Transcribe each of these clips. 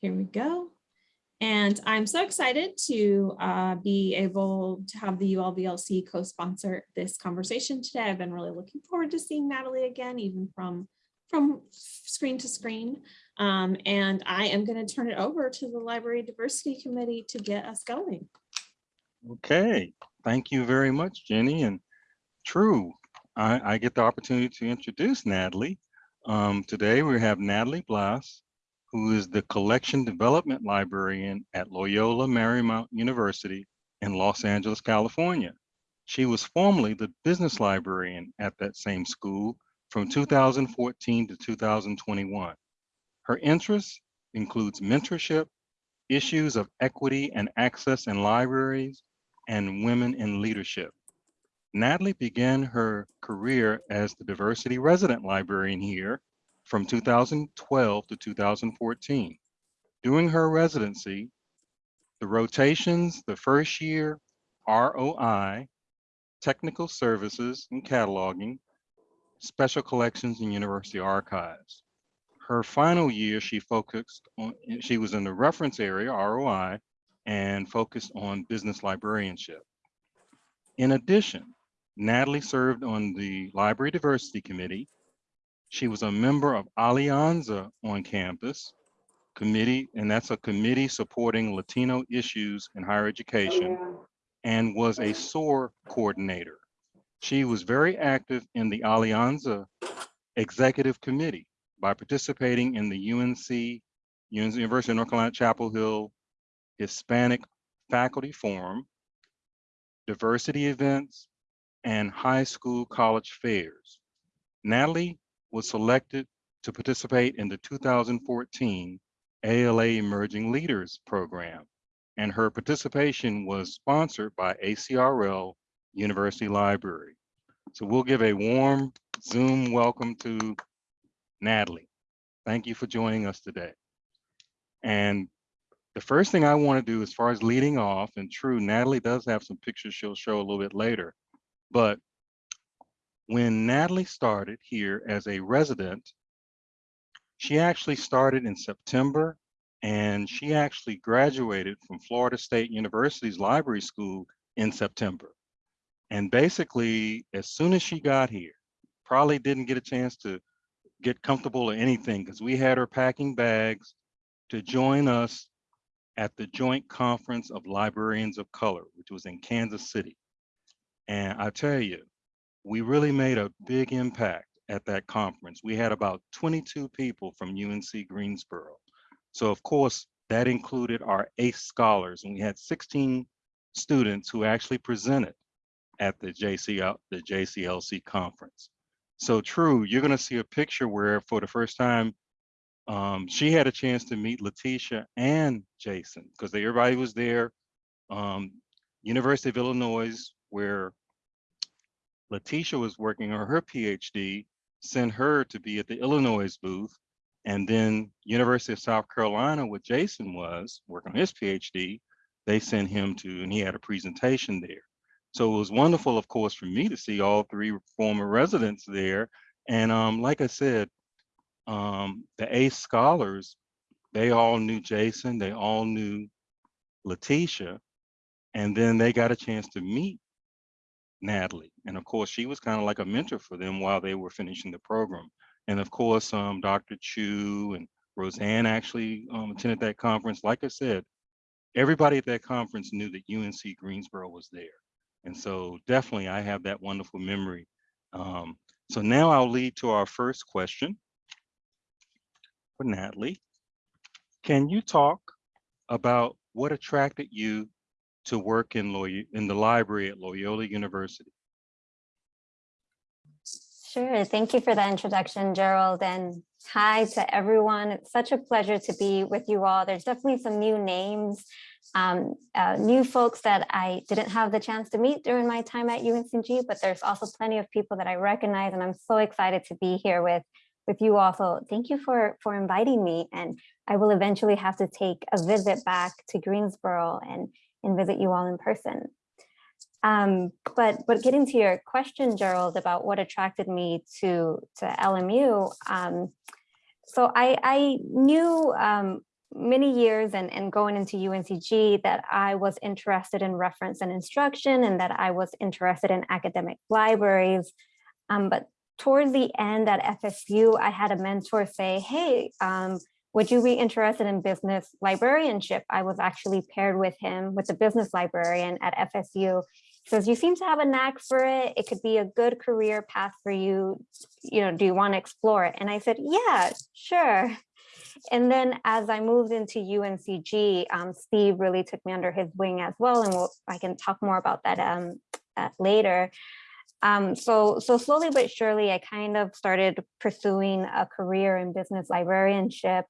Here we go. And I'm so excited to uh, be able to have the ULVLC co-sponsor this conversation today. I've been really looking forward to seeing Natalie again, even from, from screen to screen. Um, and I am going to turn it over to the Library Diversity Committee to get us going. Okay, thank you very much, Jenny. And true, I, I get the opportunity to introduce Natalie. Um, today we have Natalie Blas, who is the Collection Development Librarian at Loyola Marymount University in Los Angeles, California. She was formerly the business librarian at that same school from 2014 to 2021. Her interests includes mentorship, issues of equity and access in libraries, and women in leadership. Natalie began her career as the diversity resident librarian here from 2012 to 2014. During her residency, the rotations, the first year, ROI, technical services and cataloging, special collections and university archives. Her final year, she focused on, she was in the reference area, ROI, and focused on business librarianship. In addition, Natalie served on the Library Diversity Committee. She was a member of Alianza on campus committee, and that's a committee supporting Latino issues in higher education, and was a SOAR coordinator. She was very active in the Alianza Executive Committee by participating in the UNC, University of North Carolina Chapel Hill Hispanic Faculty Forum, diversity events, and high school college fairs. Natalie was selected to participate in the 2014 ALA Emerging Leaders Program, and her participation was sponsored by ACRL University Library. So we'll give a warm Zoom welcome to Natalie. Thank you for joining us today. And the first thing I want to do as far as leading off, and true, Natalie does have some pictures she'll show a little bit later, but when Natalie started here as a resident, she actually started in September and she actually graduated from Florida State University's library school in September. And basically, as soon as she got here, probably didn't get a chance to get comfortable or anything because we had her packing bags to join us at the Joint Conference of Librarians of Color, which was in Kansas City. And I tell you, we really made a big impact at that conference. We had about 22 people from UNC Greensboro. So of course, that included our ACE scholars, and we had 16 students who actually presented at the JCL, the JCLC conference. So true, you're gonna see a picture where for the first time, um, she had a chance to meet Letitia and Jason because everybody was there. Um, University of Illinois, where Letitia was working on her PhD, sent her to be at the Illinois booth. And then University of South Carolina, where Jason was working on his PhD, they sent him to, and he had a presentation there. So it was wonderful, of course, for me to see all three former residents there. And um, like I said, um, the ACE scholars, they all knew Jason, they all knew Letitia, and then they got a chance to meet Natalie. And of course, she was kind of like a mentor for them while they were finishing the program. And of course, um, Dr. Chu and Roseanne actually um, attended that conference. Like I said, everybody at that conference knew that UNC Greensboro was there. And so definitely I have that wonderful memory. Um, so now I'll lead to our first question for Natalie. Can you talk about what attracted you to work in, Loy in the library at Loyola University? Sure. Thank you for that introduction, Gerald. And hi to everyone. It's such a pleasure to be with you all. There's definitely some new names, um, uh, new folks that I didn't have the chance to meet during my time at UNCG, but there's also plenty of people that I recognize and I'm so excited to be here with with you all. So Thank you for, for inviting me. And I will eventually have to take a visit back to Greensboro and, and visit you all in person. Um, but but getting to your question, Gerald, about what attracted me to to LMU. Um, so I, I knew um, many years and, and going into UNCG that I was interested in reference and instruction and that I was interested in academic libraries. Um, but towards the end at FSU, I had a mentor say, hey, um, would you be interested in business librarianship? I was actually paired with him with the business librarian at FSU. He says, you seem to have a knack for it. It could be a good career path for you. You know, do you want to explore it? And I said, yeah, sure. And then as I moved into UNCG, um, Steve really took me under his wing as well. And we'll, I can talk more about that um, uh, later. Um, so, so slowly but surely, I kind of started pursuing a career in business librarianship.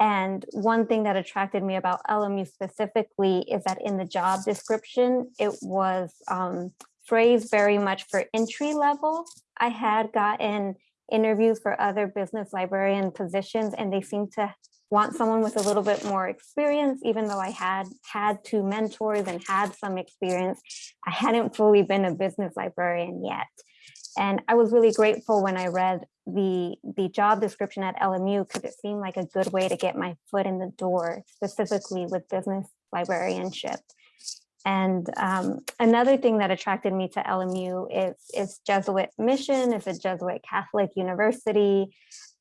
And one thing that attracted me about LMU specifically is that in the job description, it was um, phrased very much for entry level. I had gotten interviews for other business librarian positions and they seemed to want someone with a little bit more experience, even though I had had two mentors and had some experience, I hadn't fully been a business librarian yet. And I was really grateful when I read the, the job description at LMU because it seemed like a good way to get my foot in the door, specifically with business librarianship. And um, another thing that attracted me to LMU is, is Jesuit mission. It's a Jesuit Catholic university.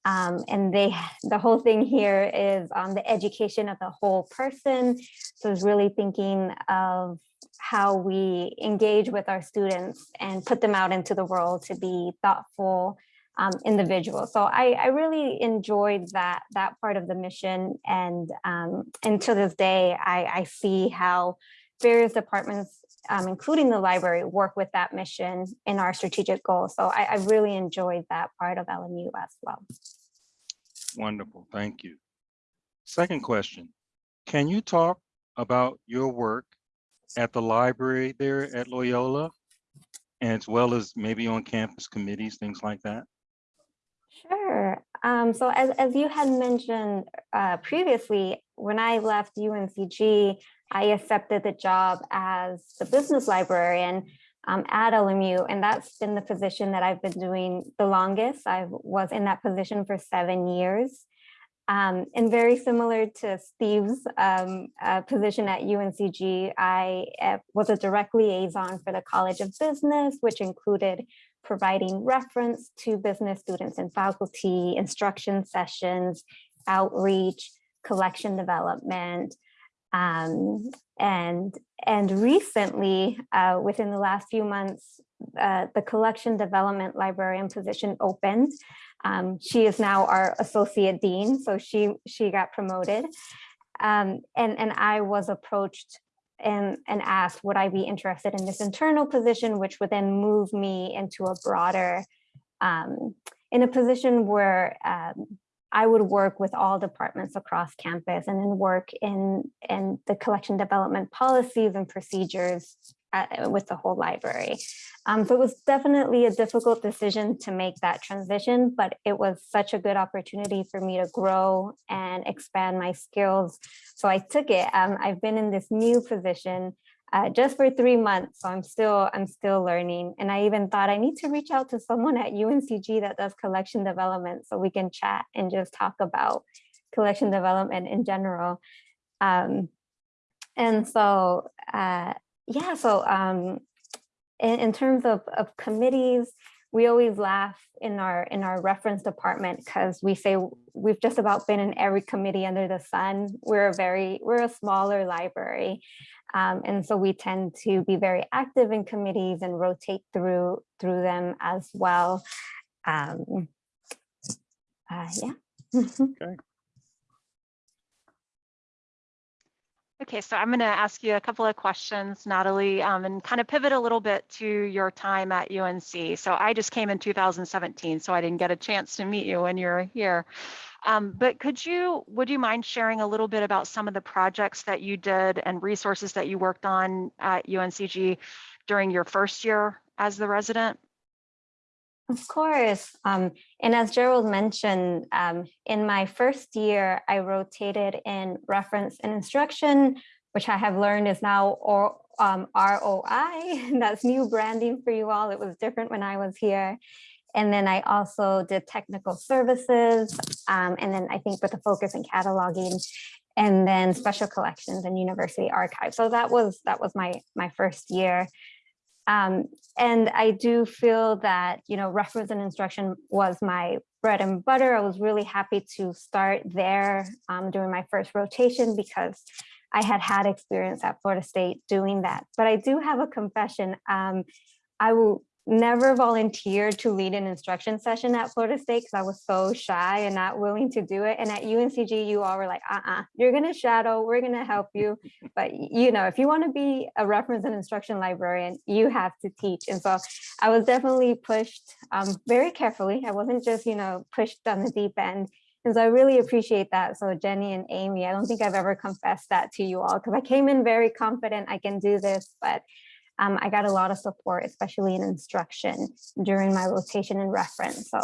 Um, and they, the whole thing here is on the education of the whole person. So it's really thinking of how we engage with our students and put them out into the world to be thoughtful um, individuals. So I, I, really enjoyed that that part of the mission. And, um, and to this day, I, I see how various departments, um, including the library, work with that mission in our strategic goals. So I, I really enjoyed that part of LMU as well. Wonderful, thank you. Second question, can you talk about your work at the library there at Loyola, as well as maybe on campus committees, things like that? Sure. Um, so as, as you had mentioned uh, previously, when I left UNCG, I accepted the job as the business librarian um, at LMU, and that's been the position that I've been doing the longest. I was in that position for seven years. Um, and very similar to Steve's um, uh, position at UNCG, I uh, was a direct liaison for the College of Business, which included providing reference to business students and faculty, instruction sessions, outreach, collection development, um, and, and recently, uh, within the last few months, uh, the collection development librarian position opened. Um, she is now our associate dean, so she, she got promoted. Um, and, and I was approached and, and asked, would I be interested in this internal position, which would then move me into a broader, um, in a position where um, I would work with all departments across campus and then work in, in the collection development policies and procedures at, with the whole library. Um, so it was definitely a difficult decision to make that transition, but it was such a good opportunity for me to grow and expand my skills. So I took it. Um, I've been in this new position uh, just for three months. So I'm still I'm still learning. And I even thought I need to reach out to someone at UNCG that does collection development so we can chat and just talk about collection development in general. Um, and so, uh, yeah, so um, in, in terms of, of committees, we always laugh in our in our reference department because we say we've just about been in every committee under the sun. We're a very we're a smaller library. Um, and so we tend to be very active in committees and rotate through through them as well. Um, uh, yeah. okay. Okay, so I'm going to ask you a couple of questions, Natalie, um, and kind of pivot a little bit to your time at UNC. So I just came in 2017, so I didn't get a chance to meet you when you were here. Um, but could you, would you mind sharing a little bit about some of the projects that you did and resources that you worked on at UNCG during your first year as the resident? Of course. Um, and as Gerald mentioned, um, in my first year, I rotated in reference and instruction, which I have learned is now or, um, ROI. That's new branding for you all. It was different when I was here. And then I also did technical services. Um, and then I think with a focus in cataloging. and then special collections and university archives. So that was that was my my first year. Um, and I do feel that, you know, reference and instruction was my bread and butter. I was really happy to start there um, during my first rotation because I had had experience at Florida State doing that. But I do have a confession. Um, I will never volunteered to lead an instruction session at Florida State because I was so shy and not willing to do it. And at UNCG, you all were like, uh-uh, you're gonna shadow, we're gonna help you. But you know, if you wanna be a reference and instruction librarian, you have to teach. And so I was definitely pushed um, very carefully. I wasn't just, you know, pushed on the deep end. And so I really appreciate that. So Jenny and Amy, I don't think I've ever confessed that to you all because I came in very confident I can do this, but um, I got a lot of support, especially in instruction during my rotation and reference. So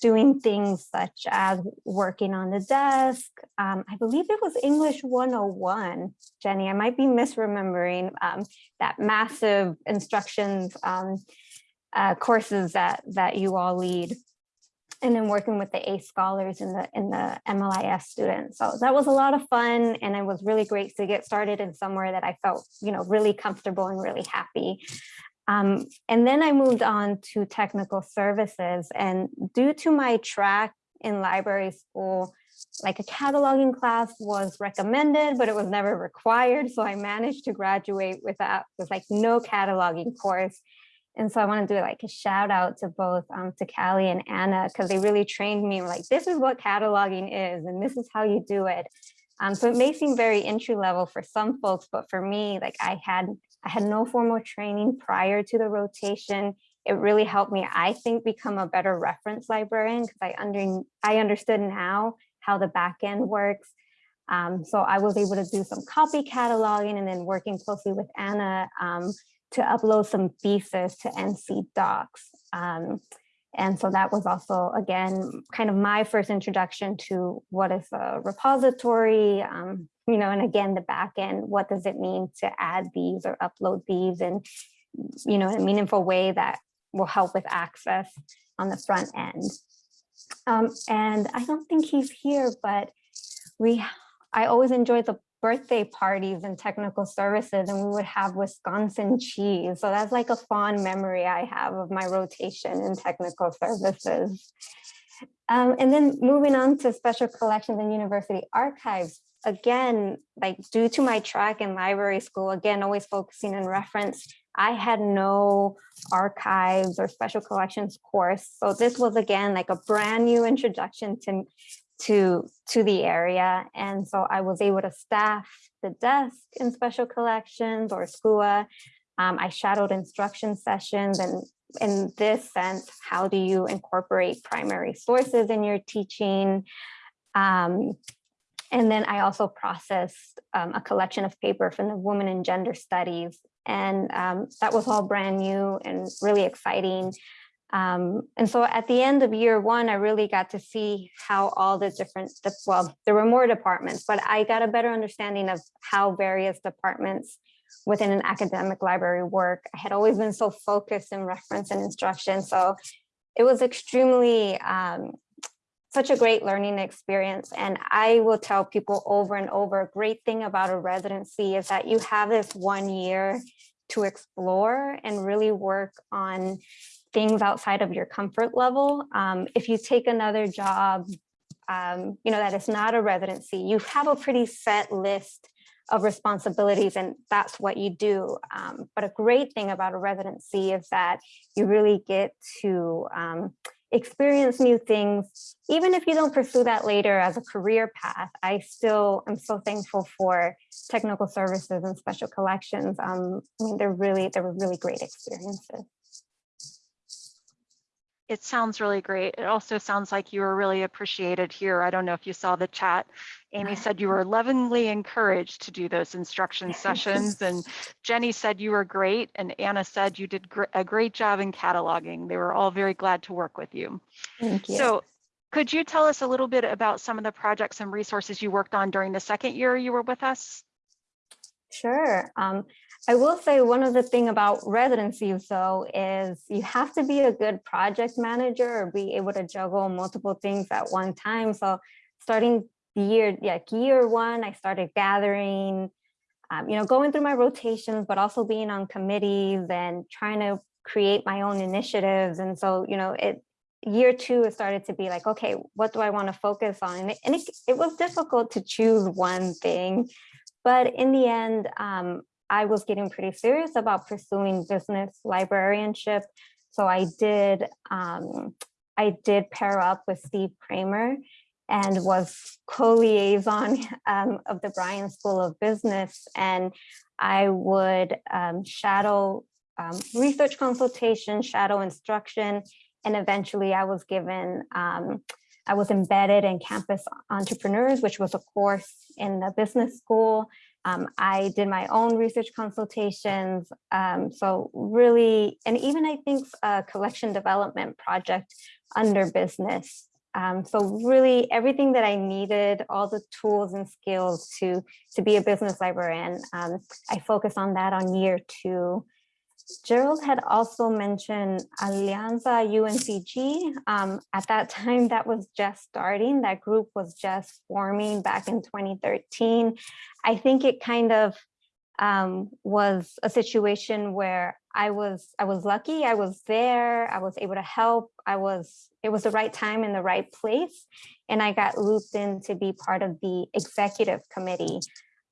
doing things such as working on the desk. Um, I believe it was English 101, Jenny, I might be misremembering um, that massive instructions um, uh, courses that, that you all lead and then working with the ACE scholars and the in the MLIS students. So that was a lot of fun and it was really great to get started in somewhere that I felt, you know, really comfortable and really happy. Um, and then I moved on to technical services and due to my track in library school, like a cataloging class was recommended, but it was never required. So I managed to graduate without with like no cataloging course. And so I want to do like a shout out to both um, to Callie and Anna because they really trained me like this is what cataloging is and this is how you do it. Um, so it may seem very entry level for some folks, but for me, like I had I had no formal training prior to the rotation. It really helped me, I think, become a better reference librarian because I under I understood now how the back end works. Um, so I was able to do some copy cataloging and then working closely with Anna um, to upload some thesis to NC DOCKS. Um, and so that was also, again, kind of my first introduction to what is a repository, um, you know, and again, the back end, what does it mean to add these or upload these and, you know, in a meaningful way that will help with access on the front end. Um, and I don't think he's here, but we, I always enjoy the birthday parties and technical services and we would have Wisconsin cheese. So that's like a fond memory I have of my rotation in technical services. Um, and then moving on to special collections and university archives, again, like due to my track in library school, again, always focusing on reference, I had no archives or special collections course. So this was again like a brand new introduction to to to the area and so I was able to staff the desk in special collections or SCUA. Um, I shadowed instruction sessions and in this sense, how do you incorporate primary sources in your teaching? Um, and then I also processed um, a collection of paper from the Women and Gender Studies. And um, that was all brand new and really exciting. Um, and so at the end of year one, I really got to see how all the different, well, there were more departments, but I got a better understanding of how various departments within an academic library work. I had always been so focused in reference and instruction. So it was extremely, um, such a great learning experience. And I will tell people over and over, a great thing about a residency is that you have this one year to explore and really work on things outside of your comfort level. Um, if you take another job, um, you know, that is not a residency, you have a pretty set list of responsibilities and that's what you do. Um, but a great thing about a residency is that you really get to um, experience new things. Even if you don't pursue that later as a career path, I still am so thankful for technical services and special collections. Um, I mean, they're really, they were really great experiences it sounds really great. It also sounds like you were really appreciated here. I don't know if you saw the chat. Amy said you were lovingly encouraged to do those instruction sessions and Jenny said you were great and Anna said you did gr a great job in cataloging. They were all very glad to work with you. Thank you. So could you tell us a little bit about some of the projects and resources you worked on during the second year you were with us? Sure. Um, I will say one of the thing about residencies though is you have to be a good project manager or be able to juggle multiple things at one time. So starting the year, yeah, year one, I started gathering, um, you know, going through my rotations, but also being on committees and trying to create my own initiatives. And so, you know, it, year two, it started to be like, okay, what do I want to focus on? And it, and it, it was difficult to choose one thing. But in the end, um, I was getting pretty serious about pursuing business librarianship. So I did, um, I did pair up with Steve Cramer and was co-liaison um, of the Bryan School of Business. And I would um, shadow um, research consultation, shadow instruction, and eventually I was given, um, I was embedded in campus entrepreneurs, which was a course in the business school. Um, I did my own research consultations. Um, so really, and even I think a collection development project under business. Um, so really everything that I needed, all the tools and skills to, to be a business librarian, um, I focused on that on year two. Gerald had also mentioned Alianza UNCG. Um, at that time, that was just starting. That group was just forming back in 2013. I think it kind of um, was a situation where I was I was lucky. I was there. I was able to help. I was it was the right time in the right place, and I got looped in to be part of the executive committee.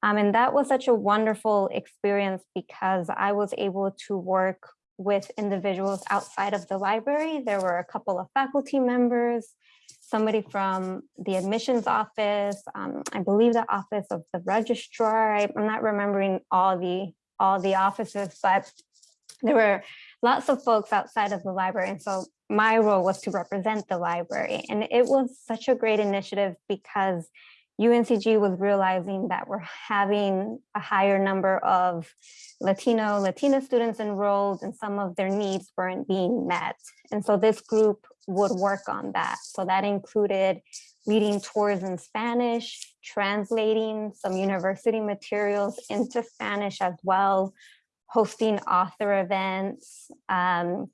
Um, and that was such a wonderful experience because I was able to work with individuals outside of the library. There were a couple of faculty members, somebody from the admissions office, um, I believe the office of the registrar. I, I'm not remembering all the all the offices, but there were lots of folks outside of the library. And so my role was to represent the library. And it was such a great initiative because UNCG was realizing that we're having a higher number of Latino, Latina students enrolled and some of their needs weren't being met. And so this group would work on that. So that included leading tours in Spanish, translating some university materials into Spanish as well, hosting author events, um,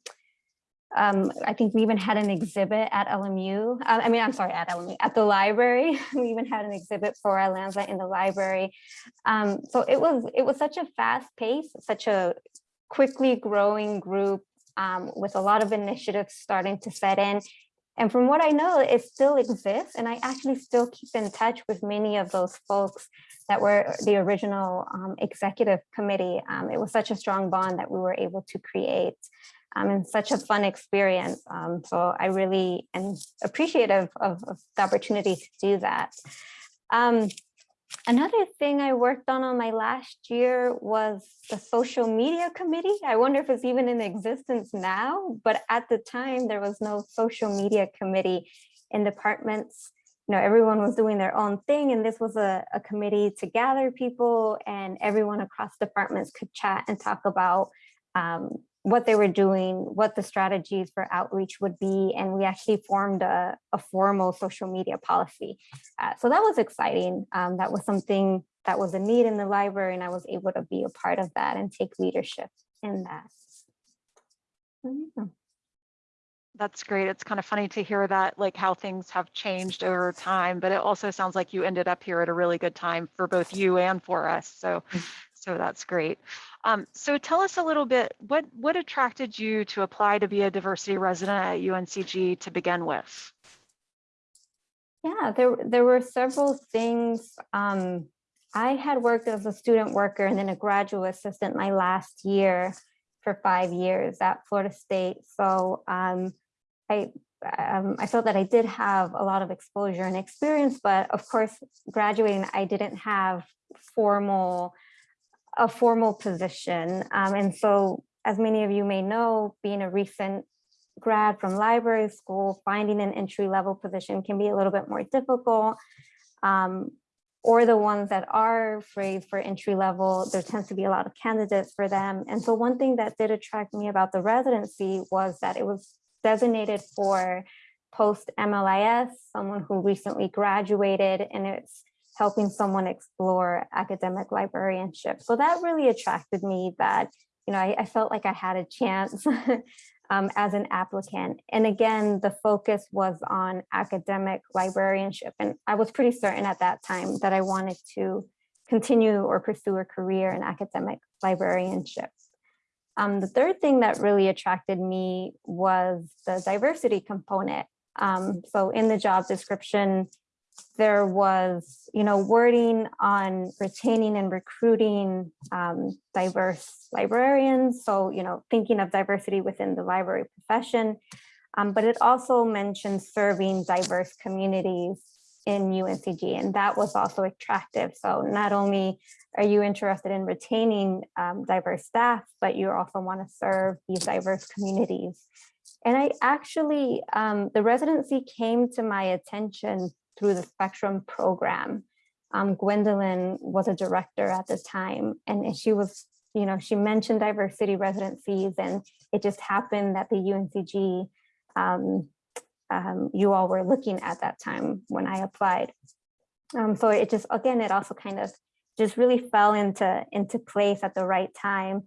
um, I think we even had an exhibit at LMU. Uh, I mean, I'm sorry, at LMU, at the library. we even had an exhibit for Alianza in the library. Um, so it was it was such a fast pace, such a quickly growing group um, with a lot of initiatives starting to set in. And from what I know, it still exists. And I actually still keep in touch with many of those folks that were the original um, executive committee. Um, it was such a strong bond that we were able to create um, and such a fun experience. Um, so I really am appreciative of, of, the opportunity to do that. Um, another thing I worked on on my last year was the social media committee. I wonder if it's even in existence now, but at the time there was no social media committee in departments. You know, everyone was doing their own thing and this was a, a committee to gather people and everyone across departments could chat and talk about um, what they were doing, what the strategies for outreach would be, and we actually formed a, a formal social media policy. Uh, so that was exciting. Um, that was something that was a need in the library, and I was able to be a part of that and take leadership in that. That's great. It's kind of funny to hear that, like how things have changed over time, but it also sounds like you ended up here at a really good time for both you and for us. So, so that's great. Um, so tell us a little bit, what, what attracted you to apply to be a diversity resident at UNCG to begin with? Yeah, there, there were several things. Um, I had worked as a student worker and then a graduate assistant my last year for five years at Florida State. So um, I, um, I felt that I did have a lot of exposure and experience, but of course, graduating, I didn't have formal a formal position. Um, and so as many of you may know, being a recent grad from library school, finding an entry level position can be a little bit more difficult. Um, or the ones that are phrased for entry level, there tends to be a lot of candidates for them. And so one thing that did attract me about the residency was that it was designated for post MLIS, someone who recently graduated, and it's helping someone explore academic librarianship. So that really attracted me that, you know, I, I felt like I had a chance um, as an applicant. And again, the focus was on academic librarianship. And I was pretty certain at that time that I wanted to continue or pursue a career in academic librarianship. Um, the third thing that really attracted me was the diversity component. Um, so in the job description, there was, you know, wording on retaining and recruiting um, diverse librarians. So, you know, thinking of diversity within the library profession. Um, but it also mentioned serving diverse communities in UNCG, and that was also attractive. So not only are you interested in retaining um, diverse staff, but you also want to serve these diverse communities. And I actually, um, the residency came to my attention through the Spectrum program. Um, Gwendolyn was a director at the time and she was, you know, she mentioned diversity residencies and it just happened that the UNCG, um, um, you all were looking at that time when I applied. Um, so it just, again, it also kind of just really fell into, into place at the right time.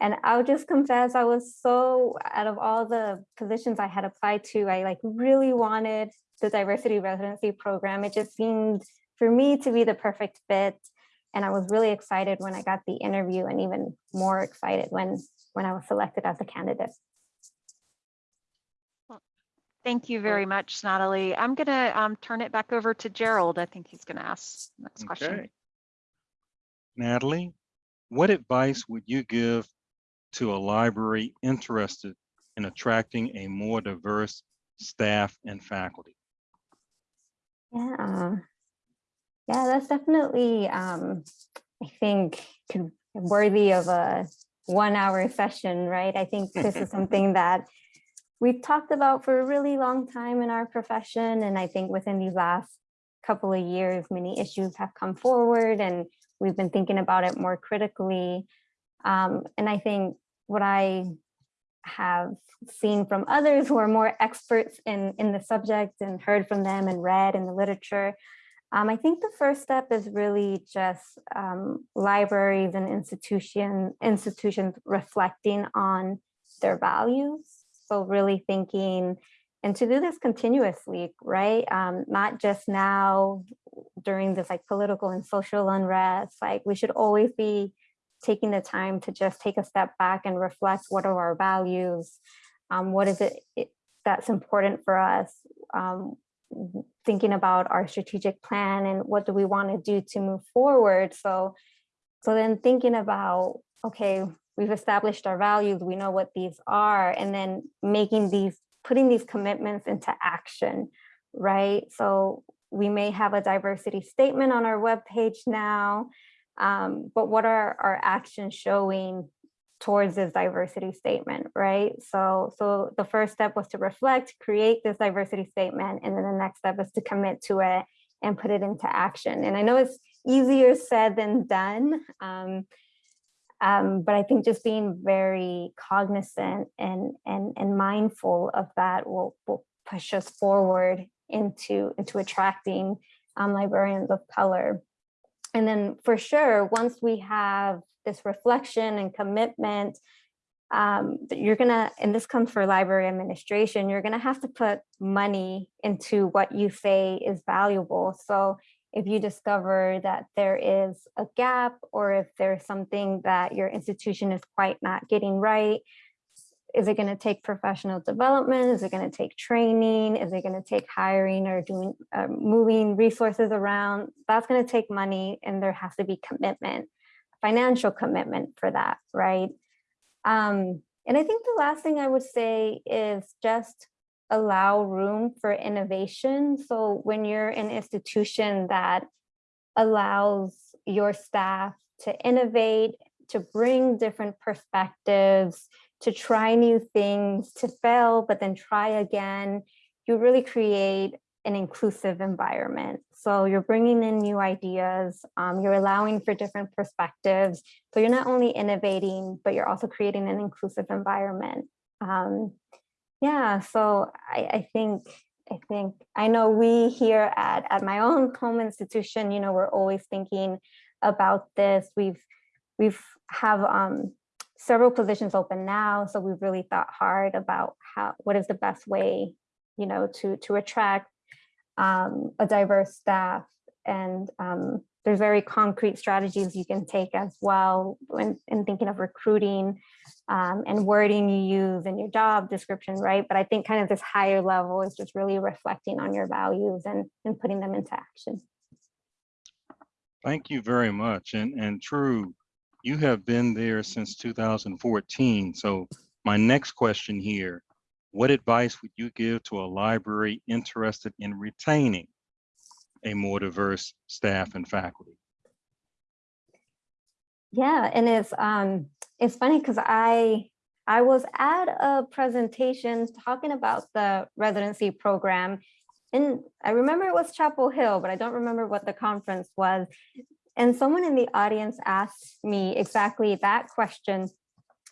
And I'll just confess, I was so, out of all the positions I had applied to, I like really wanted the diversity residency program. It just seemed for me to be the perfect fit. And I was really excited when I got the interview and even more excited when, when I was selected as a candidate. Thank you very much, Natalie. I'm gonna um, turn it back over to Gerald. I think he's gonna ask the next question. Okay. Natalie, what advice would you give to a library interested in attracting a more diverse staff and faculty? Yeah, yeah, that's definitely, um, I think, worthy of a one-hour session, right? I think this is something that we've talked about for a really long time in our profession, and I think within these last couple of years, many issues have come forward, and we've been thinking about it more critically. Um, and I think what I have seen from others who are more experts in, in the subject and heard from them and read in the literature. Um, I think the first step is really just um, libraries and institution, institutions reflecting on their values. So really thinking, and to do this continuously, right? Um, not just now during this like political and social unrest, like we should always be taking the time to just take a step back and reflect what are our values, um, what is it, that's important for us, um, thinking about our strategic plan and what do we want to do to move forward. So, so then thinking about, okay, we've established our values, we know what these are, and then making these, putting these commitments into action, right? So we may have a diversity statement on our webpage now, um, but what are our actions showing towards this diversity statement, right? So, so the first step was to reflect, create this diversity statement, and then the next step is to commit to it and put it into action. And I know it's easier said than done, um, um, but I think just being very cognizant and and and mindful of that will will push us forward into into attracting um, librarians of color. And then for sure, once we have this reflection and commitment, um, you're gonna, and this comes for library administration, you're gonna have to put money into what you say is valuable. So if you discover that there is a gap or if there's something that your institution is quite not getting right, is it going to take professional development? Is it going to take training? Is it going to take hiring or doing uh, moving resources around? That's going to take money and there has to be commitment, financial commitment for that, right? Um, and I think the last thing I would say is just allow room for innovation. So when you're an institution that allows your staff to innovate, to bring different perspectives, to try new things, to fail, but then try again, you really create an inclusive environment. So you're bringing in new ideas, um, you're allowing for different perspectives. So you're not only innovating, but you're also creating an inclusive environment. Um, yeah, so I, I think I think I know we here at, at my own home institution, you know, we're always thinking about this. We've we've have um, several positions open now, so we've really thought hard about how, what is the best way, you know, to, to attract um, a diverse staff. And um, there's very concrete strategies you can take as well when in thinking of recruiting um, and wording you use in your job description, right? But I think kind of this higher level is just really reflecting on your values and, and putting them into action. Thank you very much. And, and true, you have been there since 2014. So my next question here, what advice would you give to a library interested in retaining a more diverse staff and faculty? Yeah, and it's um it's funny because I I was at a presentation talking about the residency program. And I remember it was Chapel Hill, but I don't remember what the conference was. And someone in the audience asked me exactly that question.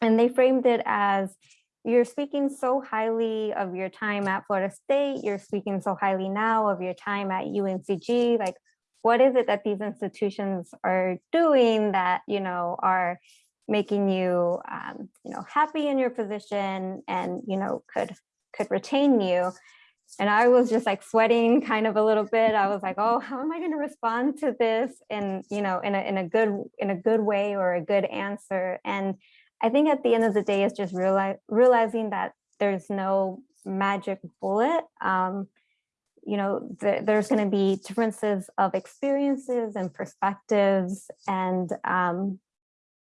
And they framed it as you're speaking so highly of your time at Florida State, you're speaking so highly now of your time at UNCG, like what is it that these institutions are doing that, you know, are making you, um, you know, happy in your position and, you know, could, could retain you. And I was just like sweating kind of a little bit. I was like, oh, how am I going to respond to this in, you know, in a, in a good, in a good way or a good answer. And I think at the end of the day, it's just realize, realizing that there's no magic bullet. Um, you know, th there's going to be differences of experiences and perspectives. And, um,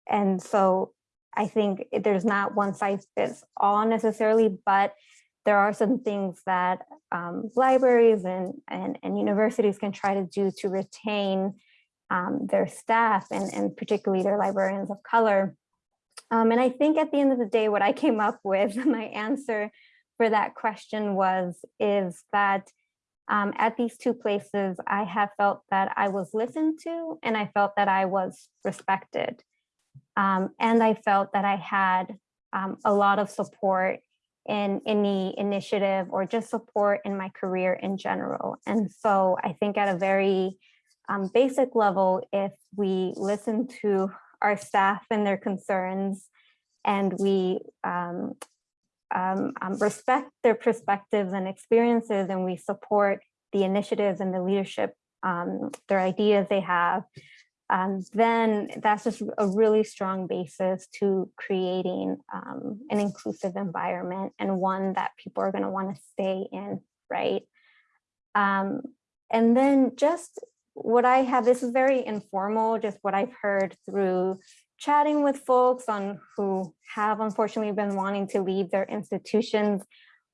and so I think there's not one size fits all necessarily, but there are some things that um, libraries and, and, and universities can try to do to retain um, their staff and, and particularly their librarians of color. Um, and I think at the end of the day, what I came up with, my answer for that question was, is that um, at these two places, I have felt that I was listened to and I felt that I was respected. Um, and I felt that I had um, a lot of support in any initiative or just support in my career in general. And so I think at a very um, basic level, if we listen to our staff and their concerns and we um, um, um, respect their perspectives and experiences and we support the initiatives and the leadership, um, their ideas they have, um, then that's just a really strong basis to creating um, an inclusive environment and one that people are going to want to stay in, right? Um, and then just what I have, this is very informal, just what I've heard through chatting with folks on who have unfortunately been wanting to leave their institutions.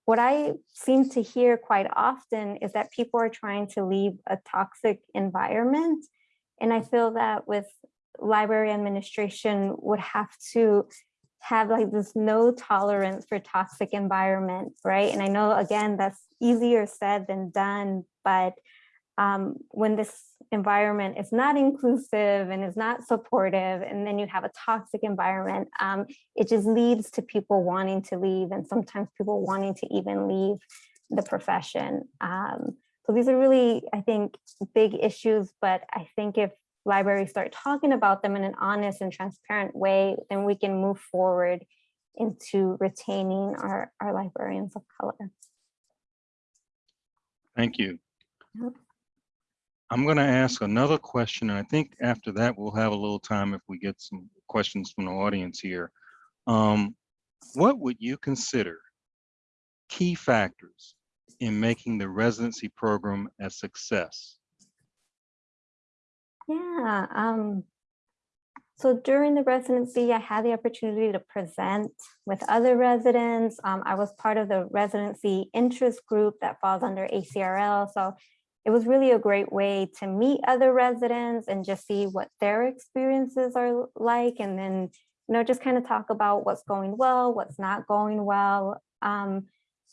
What I seem to hear quite often is that people are trying to leave a toxic environment and I feel that with library administration would have to have like this no tolerance for toxic environment, right? And I know, again, that's easier said than done, but um, when this environment is not inclusive and is not supportive, and then you have a toxic environment, um, it just leads to people wanting to leave and sometimes people wanting to even leave the profession. Um, so these are really, I think, big issues, but I think if libraries start talking about them in an honest and transparent way, then we can move forward into retaining our, our librarians of color. Thank you. I'm going to ask another question, and I think after that, we'll have a little time if we get some questions from the audience here. Um, what would you consider key factors in making the residency program a success? Yeah, um, so during the residency, I had the opportunity to present with other residents. Um, I was part of the residency interest group that falls under ACRL. So it was really a great way to meet other residents and just see what their experiences are like. And then, you know, just kind of talk about what's going well, what's not going well. Um,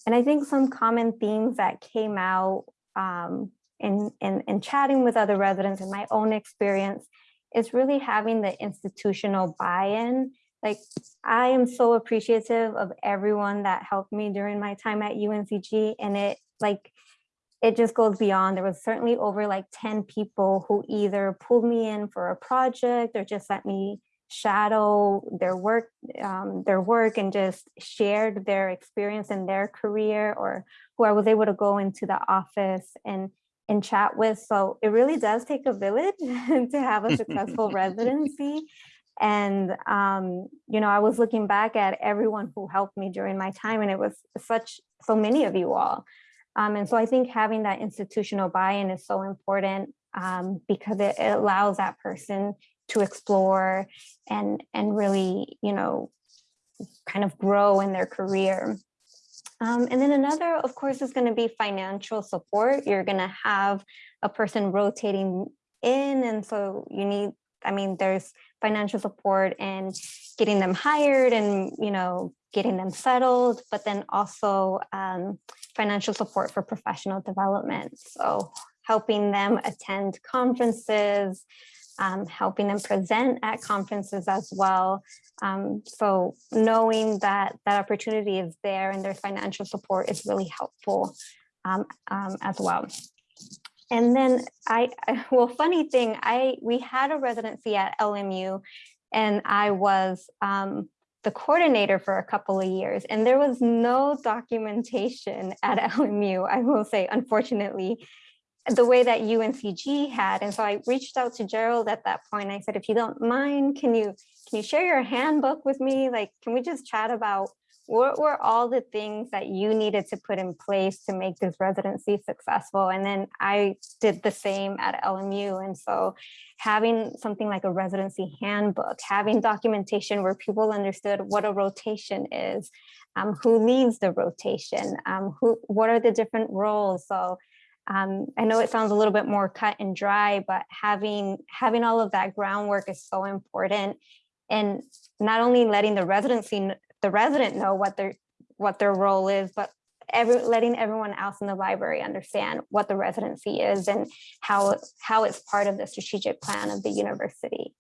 and I think some common themes that came out um, in, in, in chatting with other residents and my own experience is really having the institutional buy-in. Like I am so appreciative of everyone that helped me during my time at UNCG and it like, it just goes beyond. There was certainly over like 10 people who either pulled me in for a project or just let me shadow their work, um, their work and just shared their experience in their career or who I was able to go into the office and and chat with. So it really does take a village to have a successful residency. And, um, you know, I was looking back at everyone who helped me during my time and it was such, so many of you all. Um, and so I think having that institutional buy-in is so important um, because it, it allows that person to explore and, and really, you know, kind of grow in their career. Um, and then another, of course, is going to be financial support. You're going to have a person rotating in. And so you need, I mean, there's financial support and getting them hired and, you know, getting them settled, but then also um, financial support for professional development. So helping them attend conferences, um, helping them present at conferences as well. Um, so knowing that that opportunity is there and their financial support is really helpful um, um, as well. And then I, well, funny thing, I we had a residency at LMU and I was um, the coordinator for a couple of years and there was no documentation at LMU, I will say, unfortunately, the way that UNCG had. And so I reached out to Gerald at that point. I said, if you don't mind, can you can you share your handbook with me? Like, can we just chat about what were all the things that you needed to put in place to make this residency successful? And then I did the same at LMU. And so having something like a residency handbook, having documentation where people understood what a rotation is, um, who leads the rotation, um, who, what are the different roles? So um, I know it sounds a little bit more cut and dry, but having having all of that groundwork is so important. And not only letting the residency, the resident know what their what their role is, but every letting everyone else in the library understand what the residency is and how how it's part of the strategic plan of the university.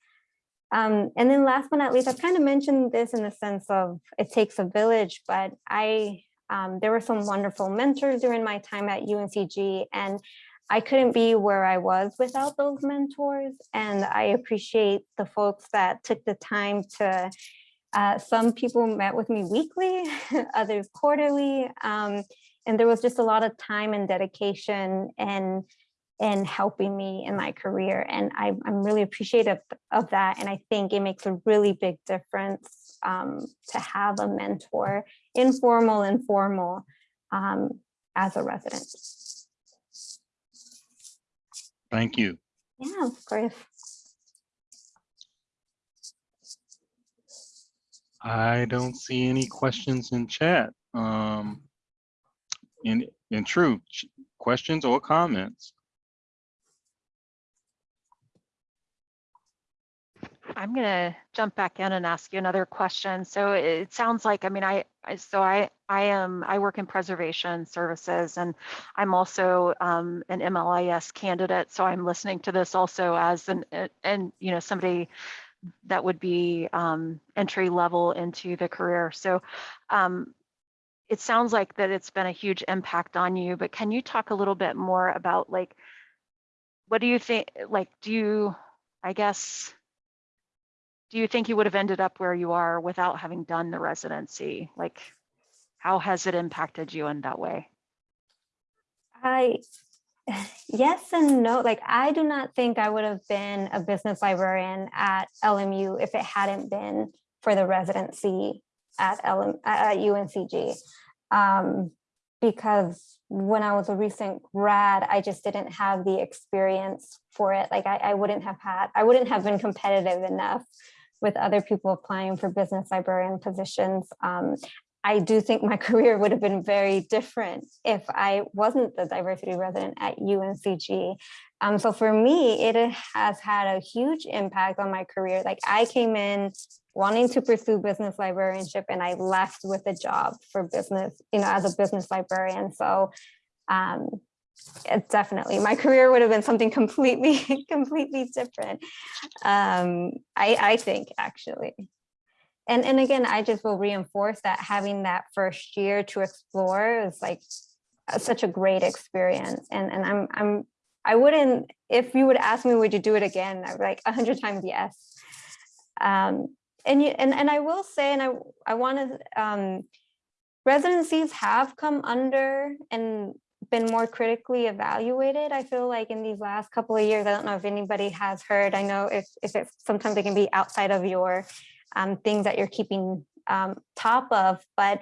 Um, and then last but not least, I've kind of mentioned this in the sense of it takes a village, but I um, there were some wonderful mentors during my time at UNCG and I couldn't be where I was without those mentors. And I appreciate the folks that took the time to, uh, some people met with me weekly, others quarterly. Um, and there was just a lot of time and dedication and and helping me in my career. And I, I'm really appreciative of that. And I think it makes a really big difference um, to have a mentor, informal and formal, um, as a resident. Thank you. Yeah, of course. I don't see any questions in chat. Um, in, in true, questions or comments? I'm gonna jump back in and ask you another question. So it sounds like, I mean, I, I so I, I am, I work in preservation services and I'm also um, an MLIS candidate. So I'm listening to this also as an, and, you know, somebody that would be um, entry level into the career. So um, it sounds like that it's been a huge impact on you, but can you talk a little bit more about like, what do you think, like, do you, I guess, do you think you would have ended up where you are without having done the residency? Like, how has it impacted you in that way? I, yes and no, like I do not think I would have been a business librarian at LMU if it hadn't been for the residency at LM, at UNCG. Um, because when I was a recent grad, I just didn't have the experience for it. Like I, I wouldn't have had, I wouldn't have been competitive enough with other people applying for business librarian positions. Um, I do think my career would have been very different if I wasn't the diversity resident at UNCG. Um, so for me, it has had a huge impact on my career. Like I came in wanting to pursue business librarianship and I left with a job for business, you know, as a business librarian. So um, it definitely, my career would have been something completely, completely different. Um, I, I think actually. And, and again, I just will reinforce that having that first year to explore is like such a great experience. And, and I'm, I'm, I wouldn't, if you would ask me, would you do it again? I'd be like a hundred times yes. Um, and you, and, and I will say, and I, I want to, um, residencies have come under and been more critically evaluated. I feel like in these last couple of years, I don't know if anybody has heard, I know if, if it's, sometimes it can be outside of your um, things that you're keeping um, top of, but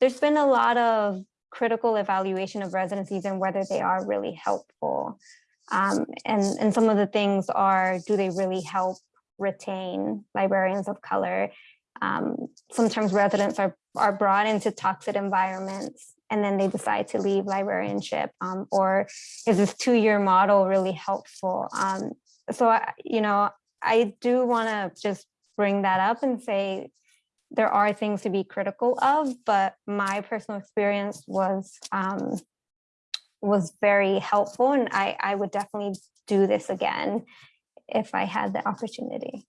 there's been a lot of critical evaluation of residencies and whether they are really helpful. Um, and, and some of the things are, do they really help retain librarians of color? Um, sometimes residents are, are brought into toxic environments and then they decide to leave librarianship um, or is this two-year model really helpful? Um, so, I, you know, I do want to just bring that up and say there are things to be critical of, but my personal experience was um, was very helpful and I, I would definitely do this again if I had the opportunity.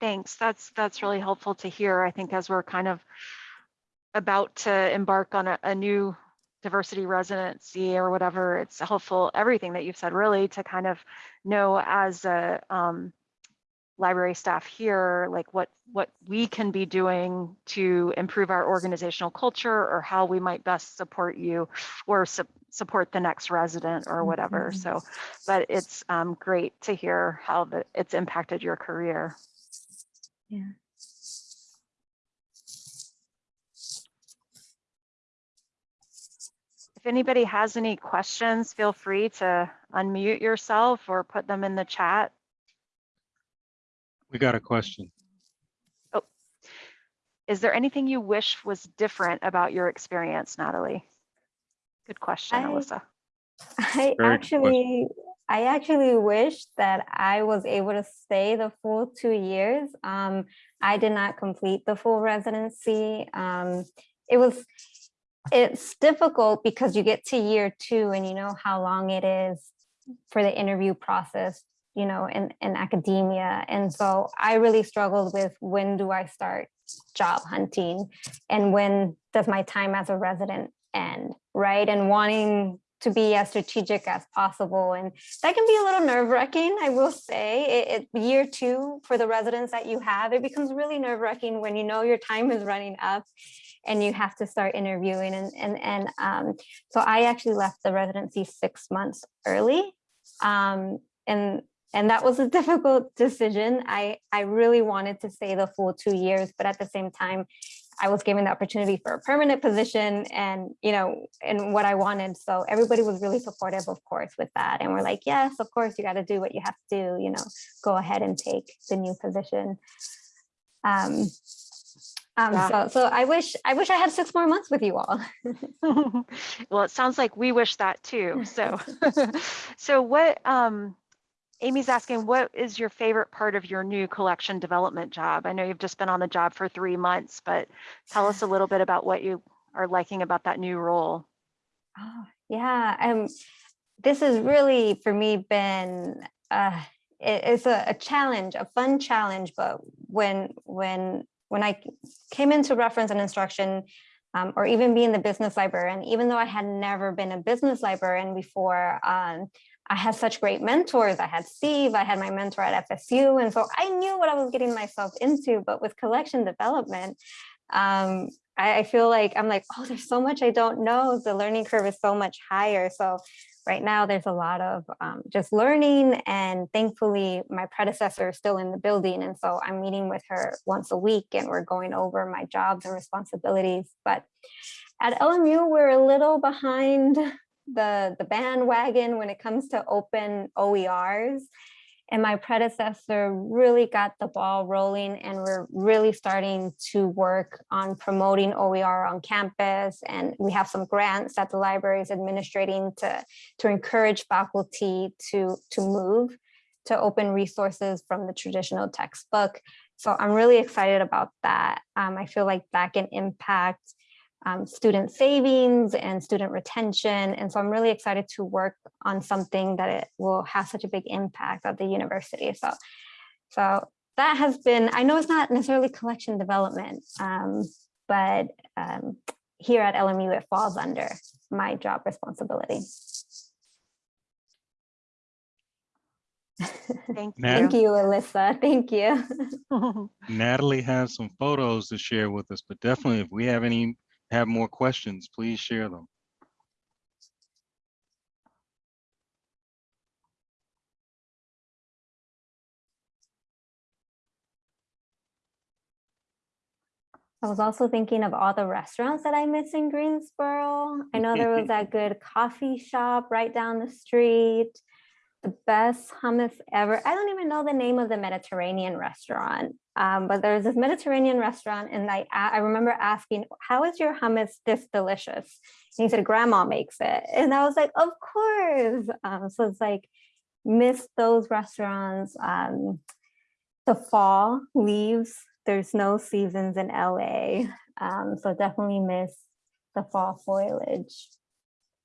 Thanks. That's that's really helpful to hear. I think as we're kind of about to embark on a, a new diversity residency or whatever, it's helpful, everything that you've said really to kind of know as a um, library staff here, like what what we can be doing to improve our organizational culture or how we might best support you or su support the next resident or whatever. Mhm. So, but it's um, great to hear how the, it's impacted your career. Yeah. If anybody has any questions, feel free to unmute yourself or put them in the chat. We got a question. Oh, is there anything you wish was different about your experience, Natalie? Good question, I- Alyssa. I Very actually, I actually wish that I was able to stay the full two years. Um, I did not complete the full residency. Um, it was, it's difficult because you get to year two and you know how long it is for the interview process, you know, in, in academia. And so I really struggled with when do I start job hunting and when does my time as a resident end, right? And wanting to be as strategic as possible. And that can be a little nerve wracking, I will say. It, it, year two for the residents that you have, it becomes really nerve wracking when you know your time is running up and you have to start interviewing. And, and, and um, so I actually left the residency six months early. Um, and and that was a difficult decision. I, I really wanted to stay the full two years, but at the same time, I was given the opportunity for a permanent position and, you know, and what I wanted. So everybody was really supportive, of course, with that. And we're like, yes, of course, you got to do what you have to do, you know, go ahead and take the new position. Um, um, Yeah. so, so I wish, I wish I had six more months with you all. well, it sounds like we wish that too. So, so what, um, Amy's asking, what is your favorite part of your new collection development job? I know you've just been on the job for three months, but tell us a little bit about what you are liking about that new role. Oh, yeah, um, this has really for me been uh, it- it's a, a challenge, a fun challenge. But when when when I came into reference and instruction, um, or even being the business librarian, even though I had never been a business librarian before, um, I had such great mentors. I had Steve, I had my mentor at FSU, and so I knew what I was getting myself into. But with collection development, um, I, I feel like I'm like, oh, there's so much I don't know. The learning curve is so much higher. So right now there's a lot of um, just learning and thankfully my predecessor is still in the building. And so I'm meeting with her once a week and we're going over my jobs and responsibilities. But at LMU, we're a little behind the, the bandwagon when it comes to open OERs. And my predecessor really got the ball rolling and we're really starting to work on promoting OER on campus. And we have some grants that the library is administrating to, to encourage faculty to, to move to open resources from the traditional textbook. So I'm really excited about that. Um, I feel like that can impact um, student savings and student retention. And so I'm really excited to work on something that it will have such a big impact at the university. So, so that has been, I know it's not necessarily collection development, um, but um, here at LMU, it falls under my job responsibility. Thank you. Thank you. you, Alyssa. Thank you. Natalie has some photos to share with us, but definitely if we have any, have more questions, please share them. I was also thinking of all the restaurants that I miss in Greensboro. I know there was that good coffee shop right down the street. The best hummus ever. I don't even know the name of the Mediterranean restaurant, um, but there's this Mediterranean restaurant, and I I remember asking, "How is your hummus this delicious?" And he said, "Grandma makes it," and I was like, "Of course." Um, so it's like miss those restaurants. Um, the fall leaves there's no seasons in LA. Um, so definitely miss the fall foliage.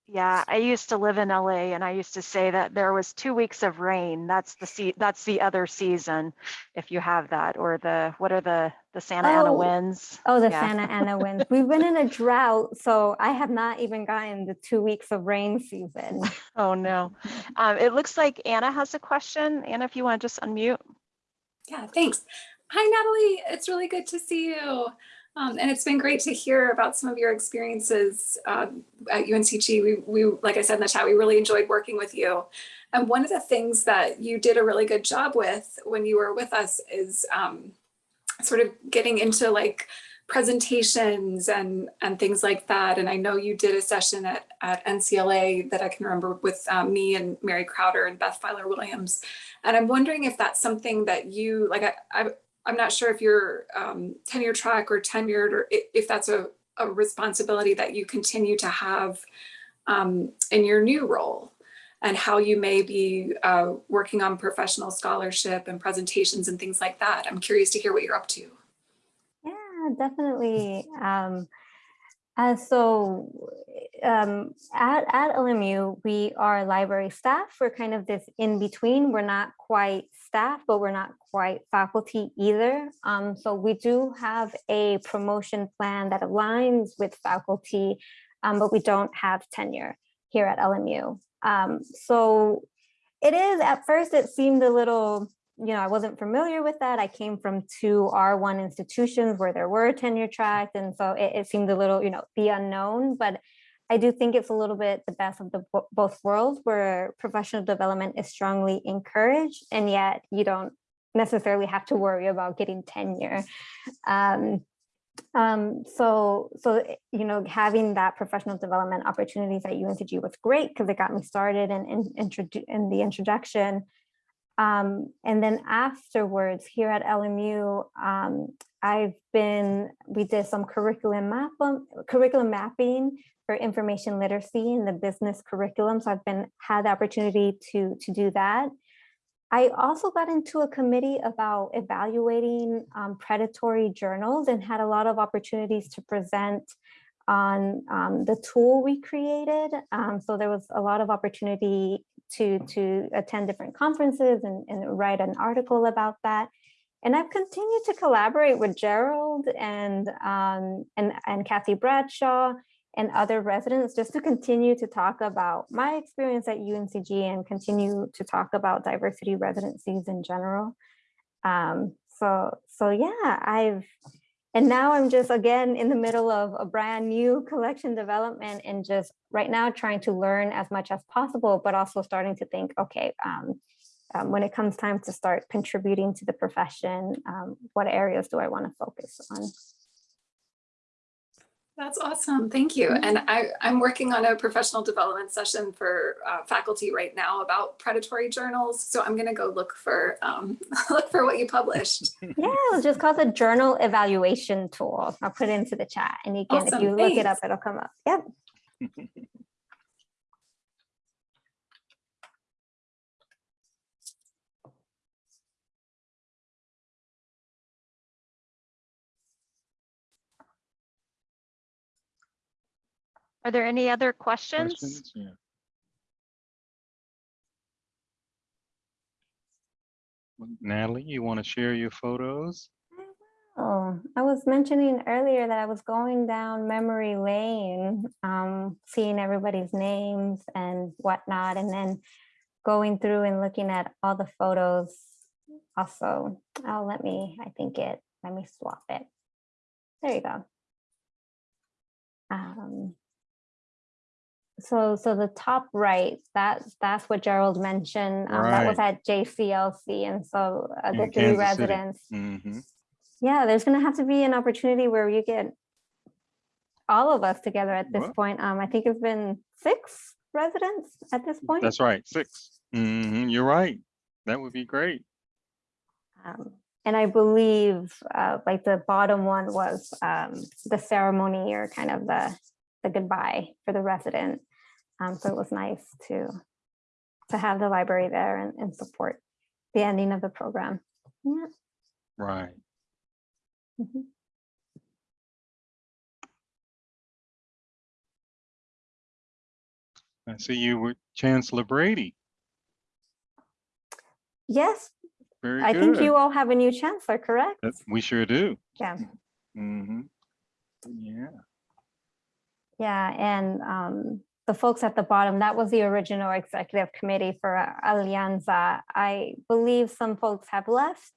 Yeah, I used to live in LA and I used to say that there was two weeks of rain. That's the sea, that's the other season, if you have that, or the, what are the, the Santa Ana Oh, winds? Oh, the Yeah. Santa Ana winds. We've been in a drought, so I have not even gotten the two weeks of rain season. Oh, no. Um, it looks like Anna has a question. Anna, if you want to just unmute. Yeah, thanks. Hi, Natalie. It's really good to see you. Um, and it's been great to hear about some of your experiences uh, at UNCG. We, we, like I said in the chat, we really enjoyed working with you. And one of the things that you did a really good job with when you were with us is um, sort of getting into like presentations and and things like that. And I know you did a session at, at NCLA that I can remember with um, me and Mary Krautter and Beth Filar Williams. And I'm wondering if that's something that you like. I, I I'm not sure if you're um, tenure track or tenured, or if that's a, a responsibility that you continue to have um, in your new role, and how you may be uh, working on professional scholarship and presentations and things like that. I'm curious to hear what you're up to. Yeah, definitely. Um, uh, so um, at, at LMU, we are library staff. We're kind of this in between. We're not quite staff, but we're not quite faculty either. Um, so we do have a promotion plan that aligns with faculty, um, but we don't have tenure here at LMU. Um, so it is, at first it seemed a little you know, I wasn't familiar with that. I came from two R1 institutions where there were tenure tracks. And so it, it seemed a little, you know, the unknown, but I do think it's a little bit the best of the both worlds where professional development is strongly encouraged and yet you don't necessarily have to worry about getting tenure. Um, um, so, so, you know, having that professional development opportunities at UNCG was great because it got me started in, introdu- in the introduction. Um, and then afterwards here at LMU, um, I've been, we did some curriculum map, curriculum mapping for information literacy in the business curriculum. So I've been, had the opportunity to, to do that. I also got into a committee about evaluating um, predatory journals and had a lot of opportunities to present on um, the tool we created. Um, so there was a lot of opportunity to, to attend different conferences and, and write an article about that. And I've continued to collaborate with Gerald and, um, and, and Kathy Bradshaw and other residents just to continue to talk about my experience at UNCG and continue to talk about diversity residencies in general. Um, so, so yeah, I've, and now I'm just again in the middle of a brand new collection development and just right now trying to learn as much as possible, but also starting to think, okay, um, um, when it comes time to start contributing to the profession, um, what areas do I want to focus on? That's awesome. Thank you. And I, I'm working on a professional development session for uh, faculty right now about predatory journals. So I'm going to go look for um, look for what you published. Yeah, it's just called the journal evaluation tool. I'll put it into the chat and you can, if Awesome, you look it up, it'll come up. Yep. Are there any other questions? Questions? Yeah. Natalie, you want to share your photos? Oh, I was mentioning earlier that I was going down memory lane, um, seeing everybody's names and whatnot. And then going through and looking at all the photos also. Oh, let me, I think it, let me swap it. There you go. Um, so, so the top right, that, that's what Gerald mentioned. Um, that was at JCLC. And so uh, the three residents, Mhm. yeah, there's gonna have to be an opportunity where you get all of us together at this Well- point. Um, I think it's been six residents at this point. That's right, six. Mhm, You're right. That would be great. Um, and I believe uh, like the bottom one was um, the ceremony or kind of the, the goodbye for the resident. Um, so it was nice to to have the library there and, and support the ending of the program. Yeah. Right. mhm. I see you with Chancellor Brady. Yes, Very I good. think you all have a new chancellor, correct? That- We sure do. Yeah. hmm Yeah. Yeah, and um, the folks at the bottom, that was the original executive committee for uh, Alianza. I believe some folks have left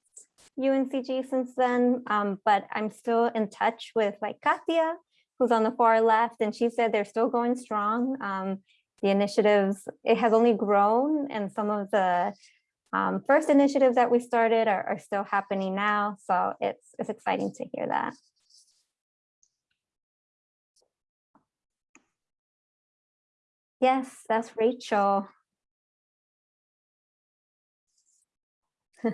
UNCG since then, um, but I'm still in touch with like Katia, who's on the far left, and she said they're still going strong. Um, the initiatives, it has only grown, and some of the um, first initiatives that we started are, are still happening now. So it's it's exciting to hear that. Yes, that's Rachel.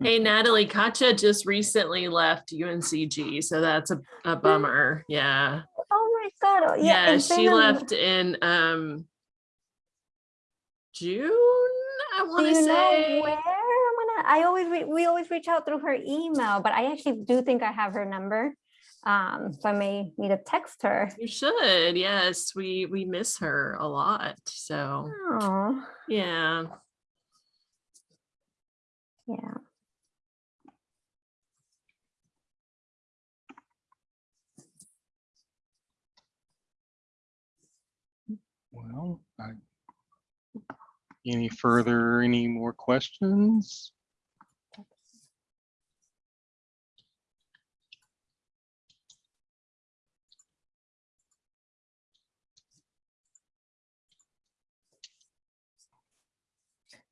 Hey Natalie, Katja just recently left UNCG, so that's a, a bummer. Yeah. Oh my God. oh, Yeah, she been a- left in um June, I want to say. where? I'm gonna, I always, re- we always reach out through her email, but I actually do think I have her number. Um, so I may need to text her. You should. Yes, we we miss her a lot. So, Oh, yeah. yeah. Well, I, any further, any more questions?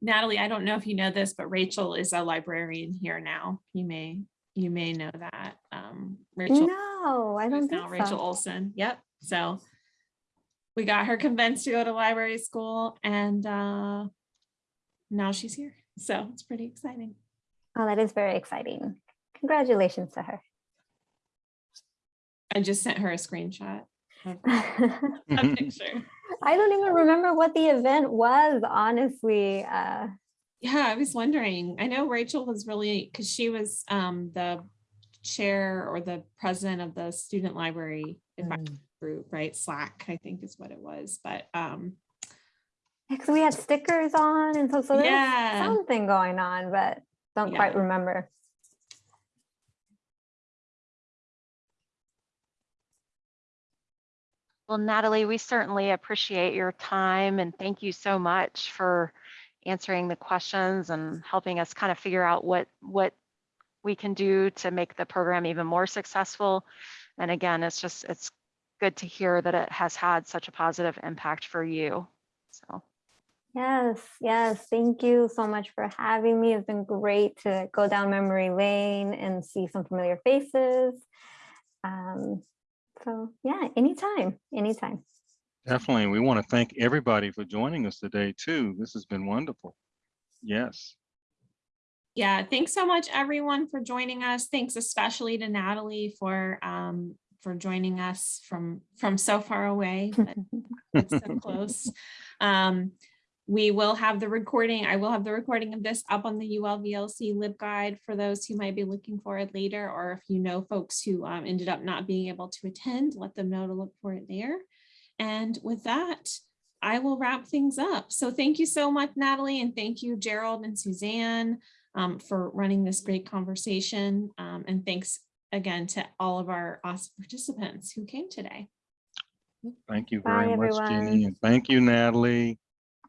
Natalie, I don't know if you know this, but Rachel is a librarian here now. You may, you may know that. Um, Rachel. No, I don't now think Rachel so. Olson. Yep. So we got her convinced to go to library school and uh, now she's here. So it's pretty exciting. Oh, that is very exciting. Congratulations to her. I just sent her a screenshot a picture. Don't even remember what the event was, honestly. Uh, Yeah, I was wondering. I know Rachel was really because she was um, the chair or the president of the student library advisory group, right? Slack, I think is what it was. But um, because we had stickers on and so, so there was Yeah. something going on, but don't quite remember. Well, Natalie, we certainly appreciate your time and thank you so much for answering the questions and helping us kind of figure out what what we can do to make the program even more successful. And again, it's just it's good to hear that it has had such a positive impact for you. So Yes, yes. Thank you so much for having me. It's been great to go down memory lane and see some familiar faces. Um, so yeah, anytime, anytime. Definitely. We want to thank everybody for joining us today too. This has been wonderful. Yes. yeah, thanks so much, everyone, for joining us. Thanks especially to Natalie for um, for joining us from from so far away. but it's so close. Um, we will have the recording. I will have the recording of this up on the ULVLC LibGuide for those who might be looking for it later, or if you know folks who um, ended up not being able to attend, let them know to look for it there. And with that, I will wrap things up. So thank you so much, Natalie, and thank you, Gerald and Suzanne, um, for running this great conversation. Um, and thanks again to all of our awesome participants who came today. Thank you Bye, very much, everyone. Jenny, and thank you, Natalie.